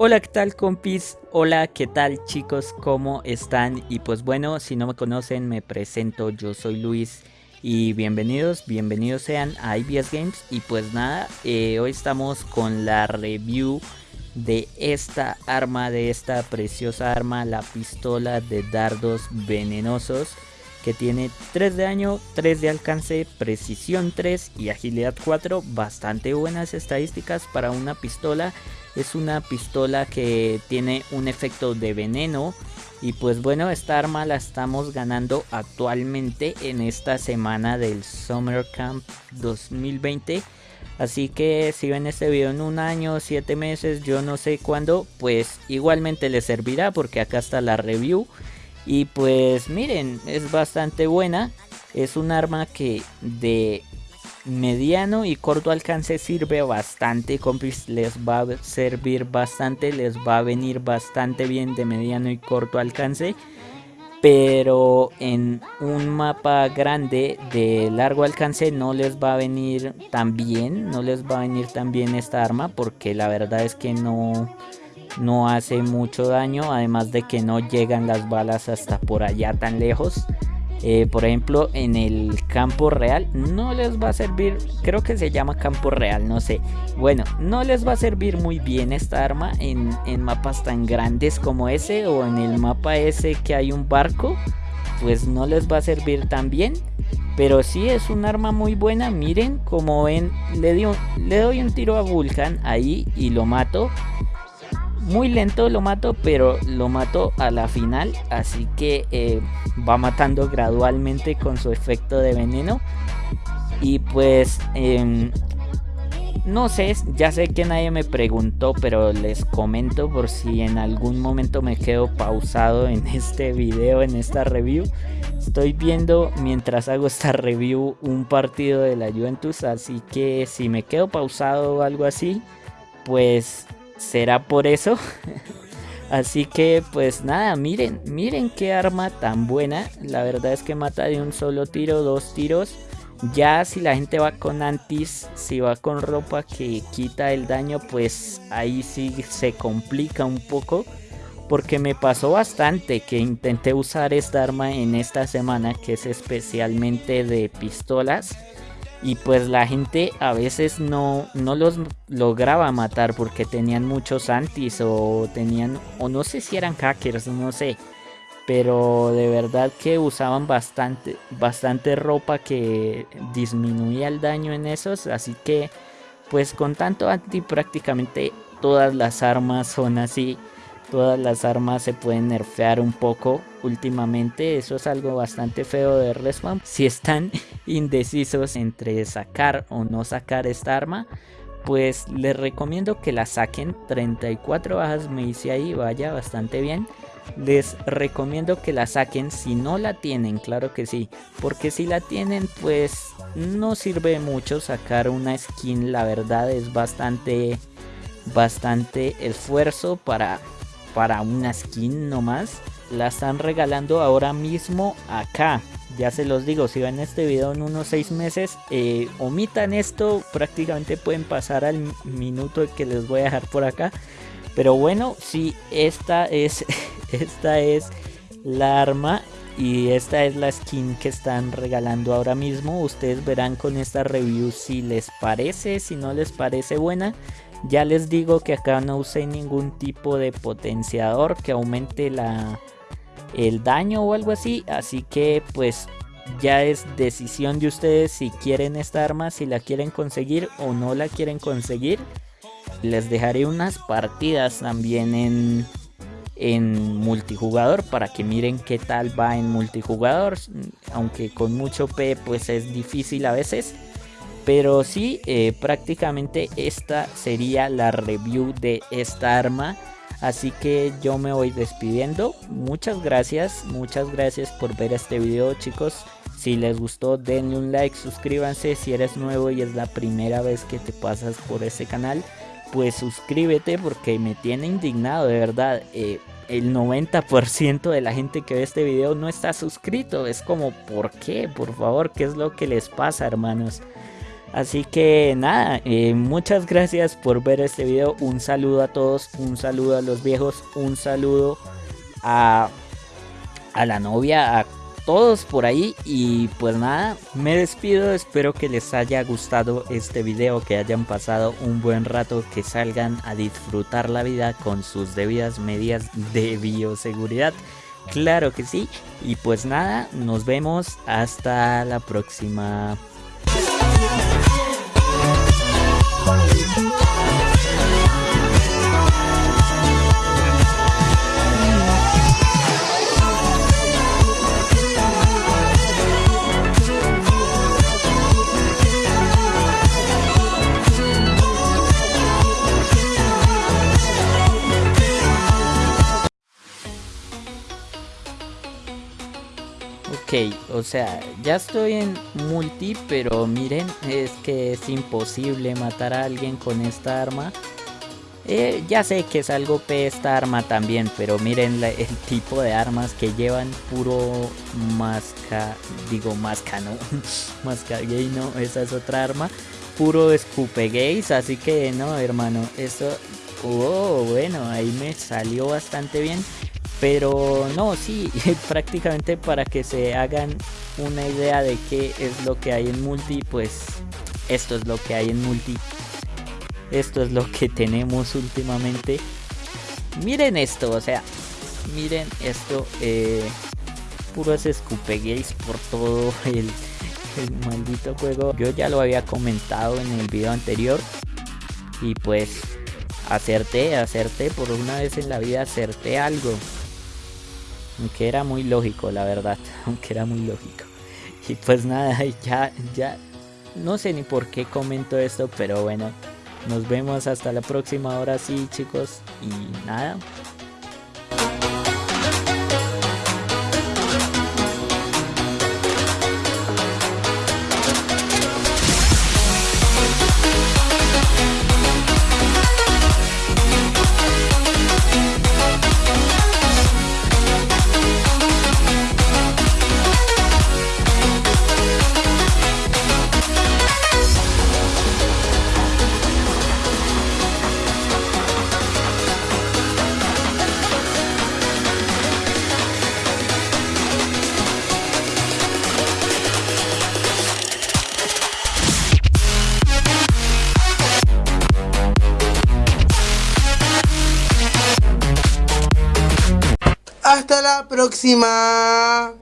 Hola, ¿qué tal compis? Hola, ¿qué tal chicos? ¿Cómo están? Y pues bueno, si no me conocen, me presento, yo soy Luis y bienvenidos, bienvenidos sean a IBS Games y pues nada, eh, hoy estamos con la review de esta arma, de esta preciosa arma, la pistola de dardos venenosos que tiene 3 de daño, 3 de alcance, precisión 3 y agilidad 4, bastante buenas estadísticas para una pistola es una pistola que tiene un efecto de veneno. Y pues bueno, esta arma la estamos ganando actualmente en esta semana del Summer Camp 2020. Así que si ven este video en un año, 7 meses, yo no sé cuándo, pues igualmente les servirá porque acá está la review. Y pues miren, es bastante buena. Es un arma que de mediano y corto alcance sirve bastante compis les va a servir bastante les va a venir bastante bien de mediano y corto alcance pero en un mapa grande de largo alcance no les va a venir tan bien no les va a venir tan bien esta arma porque la verdad es que no no hace mucho daño además de que no llegan las balas hasta por allá tan lejos eh, por ejemplo en el campo real no les va a servir creo que se llama campo real no sé. Bueno no les va a servir muy bien esta arma en, en mapas tan grandes como ese o en el mapa ese que hay un barco pues no les va a servir tan bien. Pero sí es un arma muy buena miren como ven le, le doy un tiro a Vulcan ahí y lo mato muy lento lo mato, pero lo mato a la final. Así que eh, va matando gradualmente con su efecto de veneno. Y pues... Em, no sé, ya sé que nadie me preguntó, pero les comento por si en algún momento me quedo pausado en este video, en esta review. Estoy viendo mientras hago esta review un partido de la Juventus, así que si me quedo pausado o algo así, pues será por eso. Así que pues nada, miren, miren qué arma tan buena. La verdad es que mata de un solo tiro, dos tiros. Ya si la gente va con antis, si va con ropa que quita el daño, pues ahí sí se complica un poco. Porque me pasó bastante que intenté usar esta arma en esta semana, que es especialmente de pistolas y pues la gente a veces no, no los lograba matar porque tenían muchos antis o tenían o no sé si eran hackers, no sé. Pero de verdad que usaban bastante, bastante ropa que disminuía el daño en esos. Así que pues con tanto anti prácticamente todas las armas son así. Todas las armas se pueden nerfear un poco últimamente. Eso es algo bastante feo de Respawn. Si están indecisos entre sacar o no sacar esta arma, pues les recomiendo que la saquen. 34 bajas me hice ahí, vaya bastante bien. Les recomiendo que la saquen si no la tienen, claro que sí. Porque si la tienen, pues no sirve mucho sacar una skin. La verdad es bastante, bastante esfuerzo para para una skin nomás. La están regalando ahora mismo acá. Ya se los digo, si ven este video en unos 6 meses, eh, omitan esto, prácticamente pueden pasar al minuto que les voy a dejar por acá. Pero bueno, si esta es, esta es la arma y esta es la skin que están regalando ahora mismo. Ustedes verán con esta review si les parece, si no les parece buena. Ya les digo que acá no usé ningún tipo de potenciador que aumente la, el daño o algo así. Así que pues ya es decisión de ustedes si quieren esta arma, si la quieren conseguir o no la quieren conseguir. Les dejaré unas partidas también en, en multijugador para que miren qué tal va en multijugador. Aunque con mucho P pues es difícil a veces. Pero sí, eh, prácticamente esta sería la review de esta arma. Así que yo me voy despidiendo. Muchas gracias, muchas gracias por ver este video chicos. Si les gustó denle un like, suscríbanse. Si eres nuevo y es la primera vez que te pasas por este canal, pues suscríbete porque me tiene indignado de verdad. Eh, el 90% de la gente que ve este video no está suscrito. Es como, ¿por qué? Por favor, ¿qué es lo que les pasa hermanos? Así que nada, eh, muchas gracias por ver este video. Un saludo a todos, un saludo a los viejos, un saludo a, a la novia, a todos por ahí. Y pues nada, me despido. Espero que les haya gustado este video, que hayan pasado un buen rato, que salgan a disfrutar la vida con sus debidas medidas de bioseguridad. Claro que sí. Y pues nada, nos vemos hasta la próxima. Bye. Ok, o sea, ya estoy en multi, pero miren, es que es imposible matar a alguien con esta arma. Eh, ya sé que es algo P esta arma también, pero miren el tipo de armas que llevan puro masca, digo masca, no, masca gay, no, esa es otra arma, puro escupe gays, así que no, hermano, eso, oh, bueno, ahí me salió bastante bien. Pero no, sí, prácticamente para que se hagan una idea de qué es lo que hay en multi, pues esto es lo que hay en multi. Esto es lo que tenemos últimamente. Miren esto, o sea, miren esto. Eh, puros gays por todo el, el maldito juego. Yo ya lo había comentado en el video anterior. Y pues acerté, acerté, por una vez en la vida acerté algo. Aunque era muy lógico, la verdad. Aunque era muy lógico. Y pues nada, ya, ya. No sé ni por qué comento esto, pero bueno. Nos vemos hasta la próxima. Ahora sí, chicos. Y nada. Hasta la próxima.